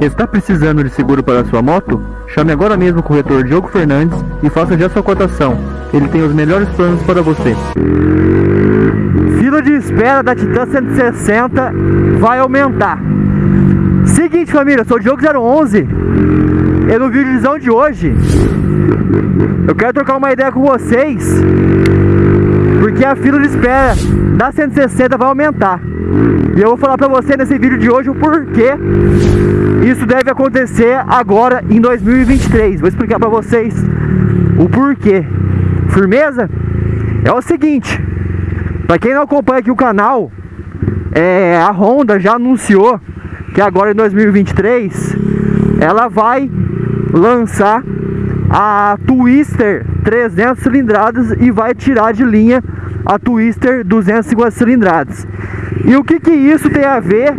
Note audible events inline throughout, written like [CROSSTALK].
Está precisando de seguro para sua moto? Chame agora mesmo o corretor Diogo Fernandes e faça já sua cotação. Ele tem os melhores planos para você. Fila de espera da Titan 160 vai aumentar. Seguinte família, eu sou o Diogo 011 e no vídeo de hoje eu quero trocar uma ideia com vocês porque a fila de espera da 160 vai aumentar. E eu vou falar pra você nesse vídeo de hoje o porquê isso deve acontecer agora em 2023. Vou explicar pra vocês o porquê. Firmeza? É o seguinte, pra quem não acompanha aqui o canal, é, a Honda já anunciou que agora em 2023 ela vai lançar a Twister 300 cilindradas e vai tirar de linha a Twister 250 cilindradas. E o que que isso tem a ver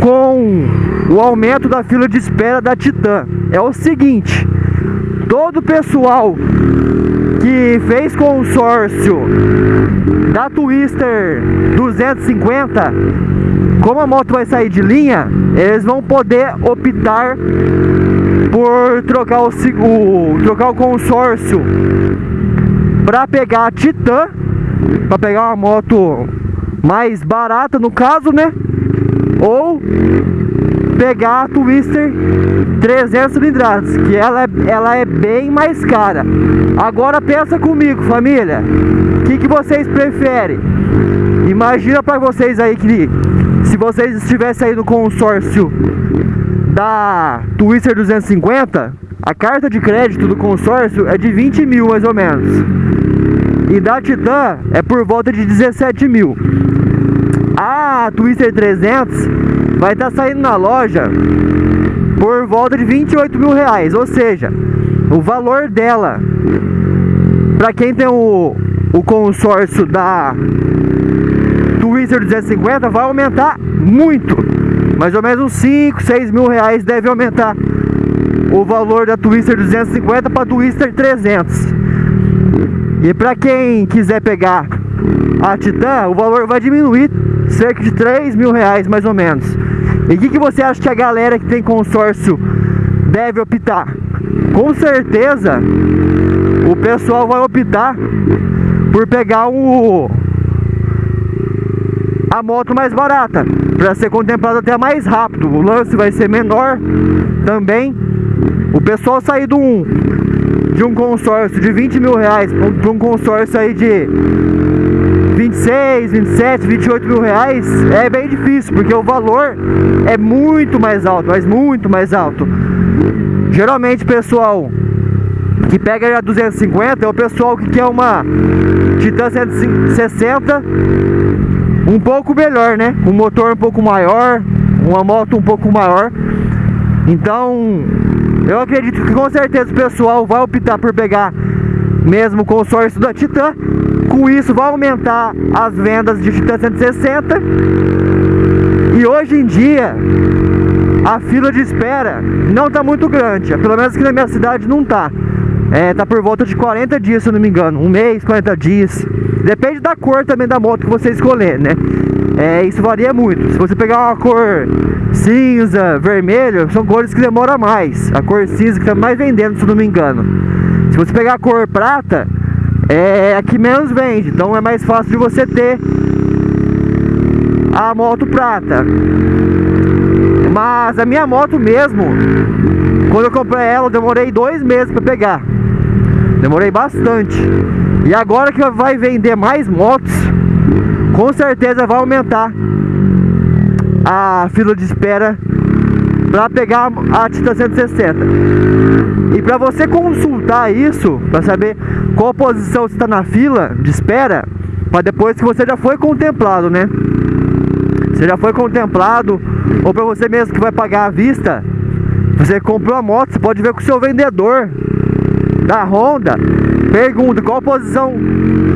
com o aumento da fila de espera da Titan? É o seguinte, todo o pessoal que fez consórcio da Twister 250, como a moto vai sair de linha, eles vão poder optar por trocar o, o trocar o consórcio para pegar a Titan, para pegar uma moto mais barata no caso, né? Ou pegar a Twister 300 cilindradas, que ela é, ela é bem mais cara. Agora pensa comigo, família, o que, que vocês preferem? Imagina para vocês aí que se vocês estivessem aí no consórcio da Twister 250, a carta de crédito do consórcio é de 20 mil mais ou menos. E da Titan é por volta de 17 mil. A Twister 300 vai estar tá saindo na loja por volta de 28 mil reais. Ou seja, o valor dela, para quem tem o, o consórcio da Twister 250, vai aumentar muito. Mais ou menos uns 5, 6 mil reais deve aumentar o valor da Twister 250 para Twister 300. E para quem quiser pegar a Titan, o valor vai diminuir cerca de 3 mil reais mais ou menos. E o que, que você acha que a galera que tem consórcio deve optar? Com certeza o pessoal vai optar por pegar o a moto mais barata para ser contemplado até mais rápido. O lance vai ser menor também. O pessoal sair do um de um consórcio de 20 mil reais para um consórcio aí de 26, 27, 28 mil reais é bem difícil, porque o valor é muito mais alto, mas muito mais alto. Geralmente, pessoal que pega a 250 é o pessoal que quer uma Titan 160 um pouco melhor, né? Um motor um pouco maior, uma moto um pouco maior. Então, eu acredito que com certeza o pessoal vai optar por pegar mesmo o consórcio da Titan com isso vai aumentar as vendas de Titan 160 e hoje em dia a fila de espera não está muito grande, pelo menos aqui na minha cidade não está. É, tá por volta de 40 dias, se eu não me engano, um mês, 40 dias. Depende da cor também da moto que você escolher, né? É, isso varia muito. Se você pegar uma cor cinza, vermelho, são cores que demoram mais. A cor cinza que está mais vendendo, se não me engano. Se você pegar a cor prata, é a que menos vende, então é mais fácil de você ter a moto prata. Mas a minha moto mesmo, quando eu comprei ela, eu demorei dois meses para pegar. Demorei bastante. E agora que vai vender mais motos, com certeza vai aumentar a fila de espera para pegar a Titan 160. E para você consultar isso, para saber qual posição está na fila de espera, para depois que você já foi contemplado, né? Você já foi contemplado, ou para você mesmo que vai pagar à vista, você comprou a moto, você pode ver com o seu vendedor da Honda, pergunta qual posição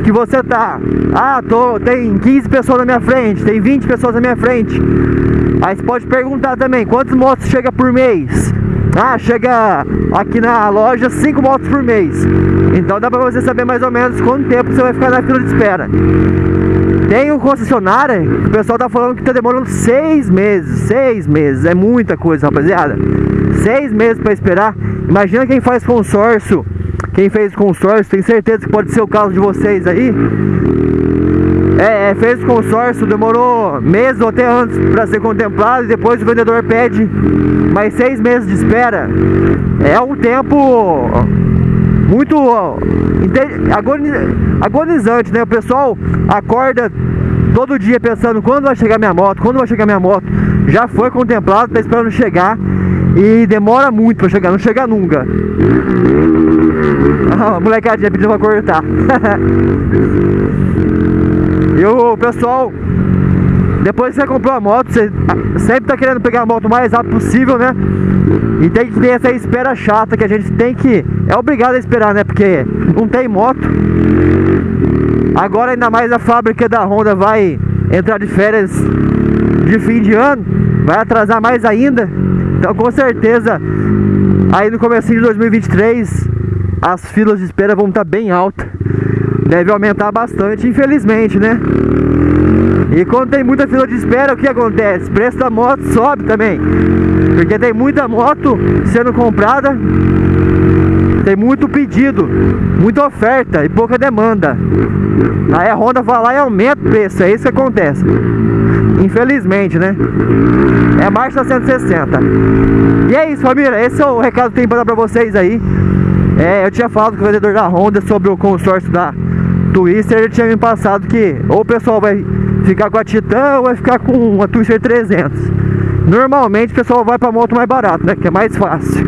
que você tá. Ah, tô, tem 15 pessoas na minha frente, tem 20 pessoas na minha frente. Aí você pode perguntar também, quantas motos chega por mês? Ah, chega aqui na loja 5 motos por mês. Então dá pra você saber mais ou menos quanto tempo você vai ficar na fila de espera. Tem um concessionário o pessoal tá falando que tá demorando seis meses. Seis meses, é muita coisa, rapaziada. Seis meses para esperar. Imagina quem faz consórcio. Quem fez consórcio, tem certeza que pode ser o caso de vocês aí. É, é, fez consórcio, demorou meses ou até antes para ser contemplado e depois o vendedor pede mais seis meses de espera. É um tempo muito agonizante, né? O pessoal acorda todo dia pensando quando vai chegar minha moto, quando vai chegar minha moto. Já foi contemplado, tá esperando chegar e demora muito para chegar, não chega nunca. Ah, molecadinha pediu pra cortar. [LAUGHS] e o pessoal depois que você comprou a moto, você sempre tá querendo pegar a moto o mais rápido possível, né? E tem que ter essa espera chata que a gente tem que... É obrigado a esperar, né? Porque não tem moto. Agora ainda mais a fábrica da Honda vai entrar de férias de fim de ano. Vai atrasar mais ainda. Então com certeza, aí no começo de 2023, as filas de espera vão estar bem altas. Deve aumentar bastante, infelizmente, né? E quando tem muita fila de espera, o que acontece? O preço da moto sobe também. Porque tem muita moto sendo comprada, tem muito pedido, muita oferta e pouca demanda. Aí a Honda vai lá e aumenta o preço, é isso que acontece. Infelizmente, né? É marcha 160. E é isso, família. Esse é o recado que tem para dar pra vocês aí. É, eu tinha falado com o vendedor da Honda sobre o consórcio da Twister. Ele tinha me passado que ou o pessoal vai ficar com a Titan ou vai ficar com a Twister 300. Normalmente o pessoal vai pra moto mais barato, né? Que é mais fácil.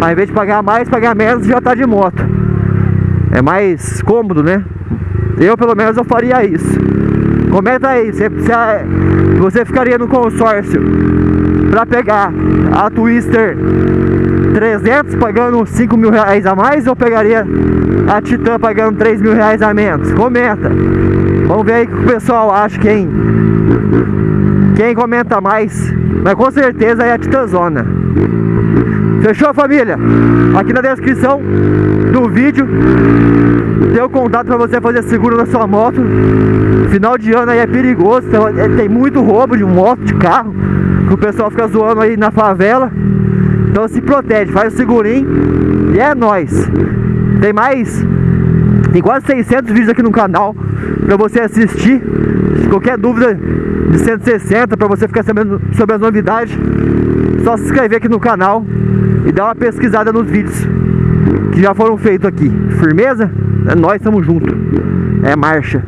Ao invés de pagar mais, pagar menos já tá de moto. É mais cômodo, né? Eu pelo menos eu faria isso. Comenta aí, se, se você ficaria no consórcio para pegar a Twister 300 pagando 5 mil reais a mais ou pegaria a Titan pagando 3 mil reais a menos? Comenta. Vamos ver aí o que o pessoal acha, quem, quem comenta mais. Mas com certeza é a Titanzona. Fechou família? Aqui na descrição do vídeo tem o contato para você fazer seguro na sua moto. Final de ano aí é perigoso, tem muito roubo de moto, de carro, que o pessoal fica zoando aí na favela. Então se protege, faz o segurinho e é nóis. Tem mais, tem quase 600 vídeos aqui no canal para você assistir. Qualquer dúvida de 160 para você ficar sabendo sobre as novidades, só se inscrever aqui no canal e dar uma pesquisada nos vídeos que já foram feitos aqui. Firmeza? É nós, estamos juntos. É marcha.